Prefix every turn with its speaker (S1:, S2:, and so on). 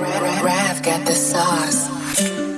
S1: Rav got the sauce.